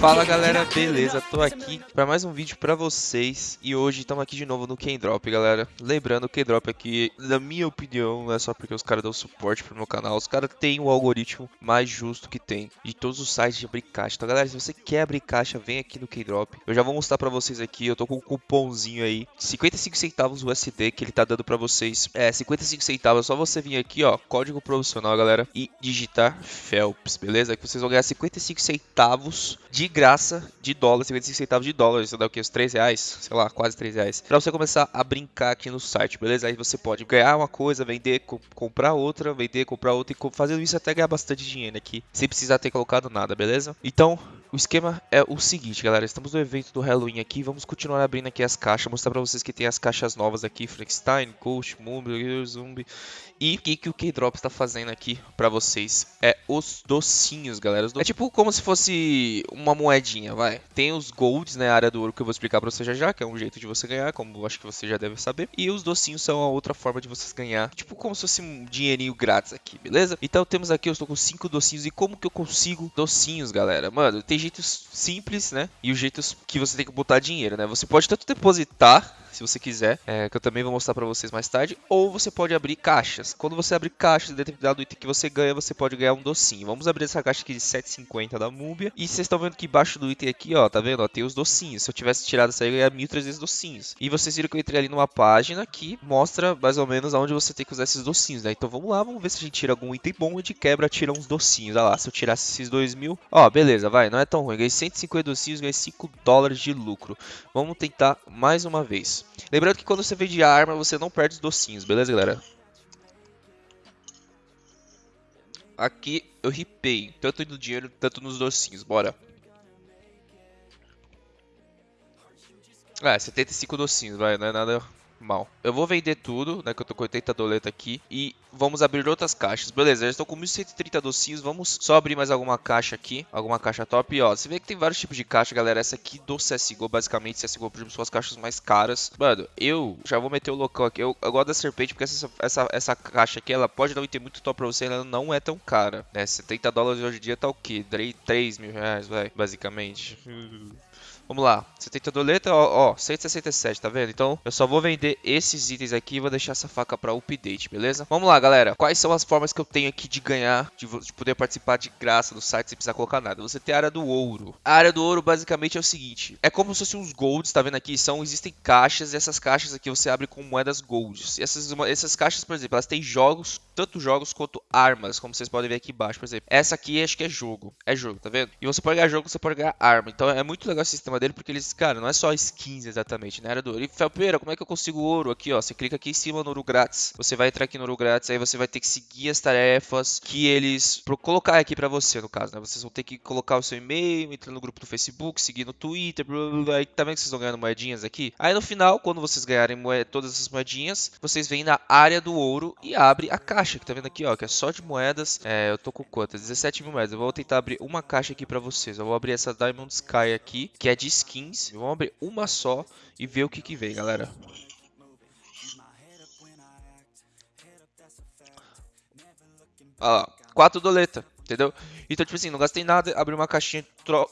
Fala galera, beleza? Tô aqui para mais um vídeo para vocês e hoje estamos aqui de novo no Kendrop, galera. Lembrando, o Kendrop aqui, na minha opinião, não é só porque os caras dão suporte pro meu canal, os caras têm o algoritmo mais justo que tem de todos os sites de abrir caixa. Então galera, se você quer abrir caixa, vem aqui no Kendrop. Eu já vou mostrar para vocês aqui, eu tô com um cupomzinho aí, 55 centavos USD que ele tá dando para vocês. É, 55 centavos, é só você vir aqui, ó, código profissional, galera, e digitar Phelps, beleza? Que vocês vão ganhar 55 centavos centavos de graça de dólar, 55 centavos de dólar, isso dá o que? Uns 3 reais? Sei lá, quase 3 reais. Pra você começar a brincar aqui no site, beleza? Aí você pode ganhar uma coisa, vender, co comprar outra, vender, comprar outra e fazendo isso até ganhar bastante dinheiro aqui, sem precisar ter colocado nada, beleza? Então, o esquema é o seguinte, galera. Estamos no evento do Halloween aqui. Vamos continuar abrindo aqui as caixas. Mostrar pra vocês que tem as caixas novas aqui. Frankenstein, Ghost, Mumble, Zumbi. E o que, que o K-Drop está fazendo aqui pra vocês é os docinhos, galera. Os do... É tipo como se fosse uma moedinha, vai. Tem os golds, né, a área do ouro que eu vou explicar pra você já já, que é um jeito de você ganhar, como acho que você já deve saber. E os docinhos são a outra forma de vocês ganhar, tipo como se fosse um dinheirinho grátis aqui, beleza? Então temos aqui, eu estou com cinco docinhos. E como que eu consigo docinhos, galera? Mano, tem jeitos simples, né? E os jeitos que você tem que botar dinheiro, né? Você pode tanto depositar se você quiser, é, que eu também vou mostrar para vocês mais tarde, ou você pode abrir caixas. Quando você abre caixas, determinado item que você ganha, você pode ganhar um docinho. Vamos abrir essa caixa aqui de 7,50 da Múbia, e vocês estão vendo que embaixo do item aqui, ó, tá vendo? Ó, tem os docinhos. Se eu tivesse tirado essa aí, eu ia 1.300 docinhos. E vocês viram que eu entrei ali numa página que mostra mais ou menos aonde você tem que usar esses docinhos, né? Então vamos lá, vamos ver se a gente tira algum item bom e de quebra tira uns docinhos. Olha lá, se eu tirasse esses 2 mil, ó, beleza, vai, não é tão ruim. Ganhei 150 docinhos, ganhei 5 dólares de lucro. Vamos tentar mais uma vez. Lembrando que quando você vende arma, você não perde os docinhos, beleza, galera? Aqui eu ripei, tanto no dinheiro, tanto nos docinhos, bora. É, 75 docinhos, vai, não é nada mal. Eu vou vender tudo, né, que eu tô com 80 doleta aqui, e vamos abrir outras caixas. Beleza, já estou com 1130 docinhos, vamos só abrir mais alguma caixa aqui, alguma caixa top. E ó, você vê que tem vários tipos de caixa, galera. Essa aqui do CSGO, basicamente, CSGO, por são as caixas mais caras. Mano, eu já vou meter o local aqui. Eu, eu gosto da serpente, porque essa, essa, essa caixa aqui, ela pode um item muito top pra você, ela não é tão cara, né? 70 dólares hoje em dia tá o quê? 3 mil reais, vai, basicamente. Vamos lá, 70 doleta, ó, ó, 167, tá vendo? Então, eu só vou vender esses itens aqui e vou deixar essa faca pra update, beleza? Vamos lá, galera. Quais são as formas que eu tenho aqui de ganhar, de, de poder participar de graça do site sem precisar colocar nada? Você tem a área do ouro. A área do ouro, basicamente, é o seguinte. É como se fossem uns golds, tá vendo aqui? São, existem caixas e essas caixas aqui você abre com moedas golds. E essas, essas caixas, por exemplo, elas têm jogos, tanto jogos quanto armas, como vocês podem ver aqui embaixo, por exemplo. Essa aqui acho que é jogo. É jogo, tá vendo? E você pode ganhar jogo, você pode ganhar arma. Então é muito legal esse sistema dele, porque eles, cara, não é só skins exatamente, né? Era do ouro. Felpeira, como é que eu consigo ouro? Aqui, ó, você clica aqui em cima no ouro grátis. Você vai entrar aqui no ouro grátis, aí você vai ter que seguir as tarefas que eles colocar aqui pra você, no caso, né? Vocês vão ter que colocar o seu e-mail, entrar no grupo do Facebook, seguir no Twitter, blá, blá, blá. aí tá vendo que vocês estão ganhando moedinhas aqui? Aí no final, quando vocês ganharem todas essas moedinhas, vocês vêm na área do ouro e abre a caixa, que tá vendo aqui, ó, que é só de moedas. É, eu tô com quantas? 17 mil moedas. Eu vou tentar abrir uma caixa aqui pra vocês. Eu vou abrir essa Diamond Sky aqui, que é de skins. Vamos abrir uma só e ver o que que vem, galera. Olha lá, 4 doleta, entendeu? Então, tipo assim, não gastei nada, abri uma caixinha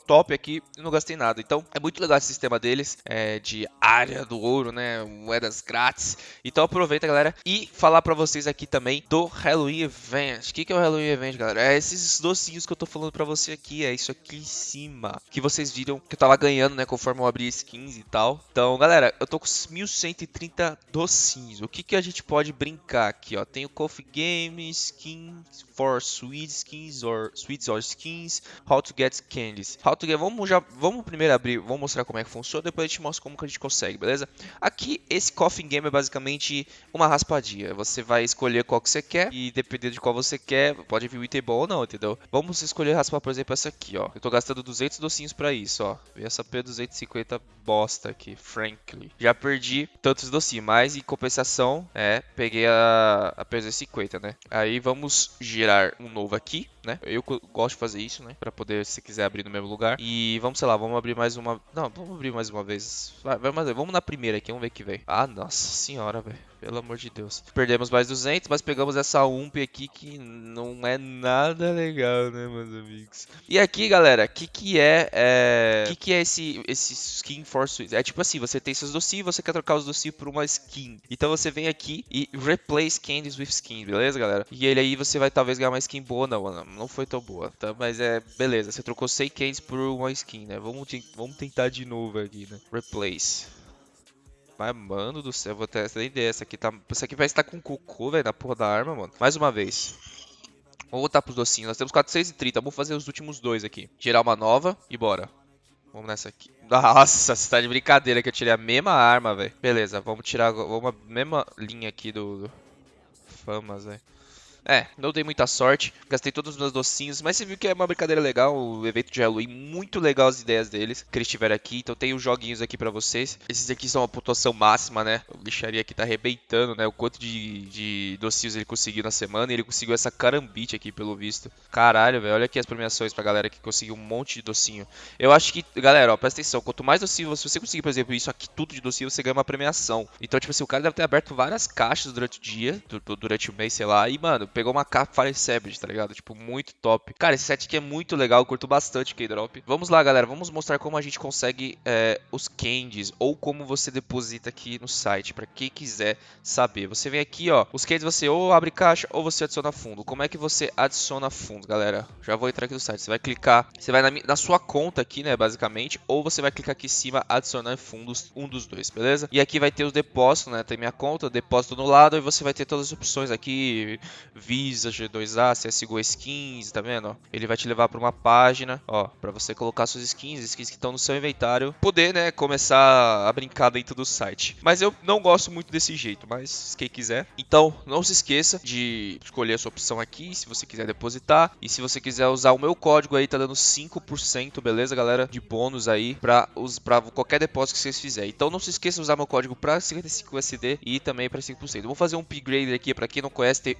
top aqui e não gastei nada. Então, é muito legal esse sistema deles, é, de área do ouro, né, moedas grátis. Então, aproveita, galera, e falar pra vocês aqui também do Halloween Event. O que, que é o Halloween Event, galera? É esses docinhos que eu tô falando pra você aqui, é isso aqui em cima. Que vocês viram que eu tava ganhando, né, conforme eu abri skins e tal. Então, galera, eu tô com 1130 docinhos. O que que a gente pode brincar aqui, ó? Tem o Coffee Game, Skins for Sweet Skins or Sweets or skins, how to get candies. How to get, vamos já, vamos primeiro abrir, vamos mostrar como é que funciona, depois a gente mostra como que a gente consegue, beleza? Aqui, esse Coffin Game é basicamente uma raspadinha. Você vai escolher qual que você quer e dependendo de qual você quer, pode vir o item bom ou não, entendeu? Vamos escolher raspar, por exemplo, essa aqui, ó. Eu tô gastando 200 docinhos pra isso, ó. E essa P250 bosta aqui, frankly. Já perdi tantos docinhos, mas em compensação, é, peguei a, a P250, né? Aí vamos girar um novo aqui, né? Eu gosto de fazer isso, né? Pra poder, se quiser, abrir no mesmo lugar. E vamos, sei lá, vamos abrir mais uma... Não, vamos abrir mais uma vez. Vai, vai mais... Vamos na primeira aqui, vamos ver o que vem. Ah, nossa senhora, velho. Pelo amor de Deus. Perdemos mais 200, mas pegamos essa UMP aqui que não é nada legal, né, meus amigos? E aqui, galera, o que que é... é... Que que é esse, esse skin for Switch? É tipo assim, você tem seus docinhos você quer trocar os docinhos por uma skin. Então você vem aqui e replace candies with skin, beleza, galera? E ele aí você vai talvez ganhar uma skin boa. Não, não foi tão boa, tá? Mas é... Beleza, você trocou 100 candies por uma skin, né? Vamos, vamos tentar de novo aqui, né? Replace. Mas, mano do céu, vou essa ideia. Essa aqui, tá... essa aqui parece estar tá com cocô, velho, na porra da arma, mano. Mais uma vez. Vamos voltar pros docinhos. Nós temos 430. Vamos fazer os últimos dois aqui. Tirar uma nova e bora. Vamos nessa aqui. Nossa, você tá de brincadeira que eu tirei a mesma arma, velho. Beleza, vamos tirar vamos a mesma linha aqui do... do... Famas, velho. É, não dei muita sorte, gastei todos os meus docinhos, mas você viu que é uma brincadeira legal, o evento de Halloween, muito legal as ideias deles, que eles tiveram aqui, então tem os joguinhos aqui pra vocês. Esses aqui são a pontuação máxima, né? O lixaria aqui tá arrebentando, né? O quanto de, de docinhos ele conseguiu na semana, e ele conseguiu essa carambite aqui, pelo visto. Caralho, velho, olha aqui as premiações pra galera que conseguiu um monte de docinho. Eu acho que, galera, ó, presta atenção, quanto mais docinho, você conseguir, por exemplo, isso aqui tudo de docinho, você ganha uma premiação. Então, tipo assim, o cara deve ter aberto várias caixas durante o dia, durante o mês, sei lá, e, mano, pegou uma caixa Sabbath, tá ligado? Tipo, muito top. Cara, esse set aqui é muito legal, eu curto bastante K-Drop. Vamos lá, galera, vamos mostrar como a gente consegue é, os candies, ou como você deposita aqui no site, pra quem quiser saber. Você vem aqui, ó, os candies você ou abre caixa, ou você adiciona fundo. Como é que você adiciona fundo, galera? Já vou entrar aqui no site, você vai clicar, você vai na, na sua conta aqui, né, basicamente, ou você vai clicar aqui em cima, adicionar fundos, um dos dois, beleza? E aqui vai ter os depósitos, né, tem minha conta, depósito no lado, e você vai ter todas as opções aqui, Visa, G2A, CSGO Skins, tá vendo? Ele vai te levar para uma página, ó, para você colocar suas skins, skins que estão no seu inventário, poder, né, começar a brincar dentro do site. Mas eu não gosto muito desse jeito, mas quem quiser. Então, não se esqueça de escolher a sua opção aqui, se você quiser depositar. E se você quiser usar o meu código aí, tá dando 5%, beleza, galera? De bônus aí para qualquer depósito que vocês fizerem. Então, não se esqueça de usar meu código para 55 USD e também para 5%. Vou fazer um upgrader aqui, para quem não conhece, tem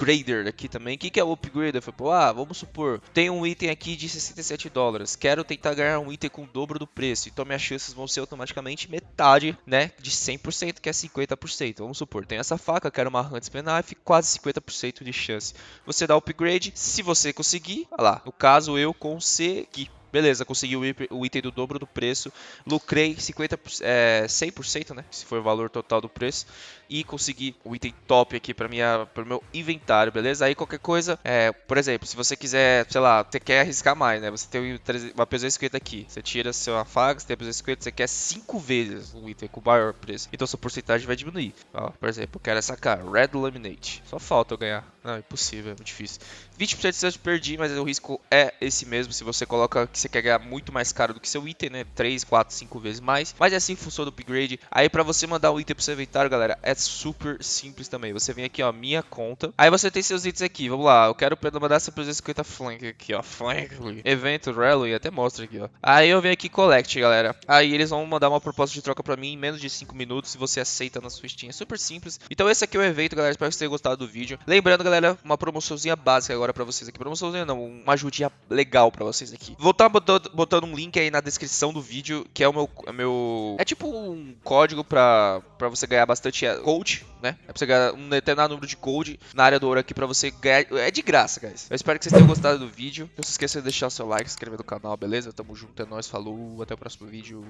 upgrader aqui também. O que, que é o upgrade? Eu falei, ah, vamos supor, tem um item aqui de 67 dólares, quero tentar ganhar um item com o dobro do preço, então minhas chances vão ser automaticamente metade, né, de 100%, que é 50%. Vamos supor, tem essa faca, quero uma Huntsman Knife, quase 50% de chance. Você dá upgrade, se você conseguir, olha lá, no caso eu consegui. Beleza, consegui o item do dobro do preço, lucrei 50, é, 100%, né? Se for o valor total do preço. E consegui o item top aqui para minha para o meu inventário, beleza? Aí qualquer coisa, é, por exemplo, se você quiser, sei lá, você quer arriscar mais, né? Você tem uma P250 aqui, você tira sua faga, você tem a P250, você quer 5 vezes o item com maior preço. Então sua porcentagem vai diminuir. Ó, por exemplo, eu quero essa cara, Red Laminate. Só falta eu ganhar. Não, impossível, é muito difícil. 20% de chance de perder, mas o risco é esse mesmo. Se você coloca que você quer ganhar muito mais caro do que seu item, né? 3, 4, 5 vezes mais. Mas é assim que funciona o upgrade. Aí pra você mandar o item pro seu inventário, galera, é super simples também. Você vem aqui, ó, minha conta. Aí você tem seus itens aqui. Vamos lá, eu quero mandar essa 350 flank aqui, ó. Flank. Evento, Rally, até mostra aqui, ó. Aí eu venho aqui collect, galera. Aí eles vão mandar uma proposta de troca pra mim em menos de 5 minutos. Se você aceita na sua Steam. É super simples. Então esse aqui é o evento, galera. Espero que vocês tenham gostado do vídeo. Lembrando, galera, uma promoçãozinha básica agora pra vocês aqui. Promoçãozinha não, uma ajudinha legal pra vocês aqui. Vou estar tá botando, botando, um link aí na descrição do vídeo, que é o meu... É, meu, é tipo um código pra, você ganhar bastante code, né? É pra você ganhar um determinado número de code na área do ouro aqui pra você ganhar... É de graça, guys. Eu espero que vocês tenham gostado do vídeo. Não se esqueça de deixar seu like, se inscrever no canal, beleza? Tamo junto, é nóis, falou, até o próximo vídeo.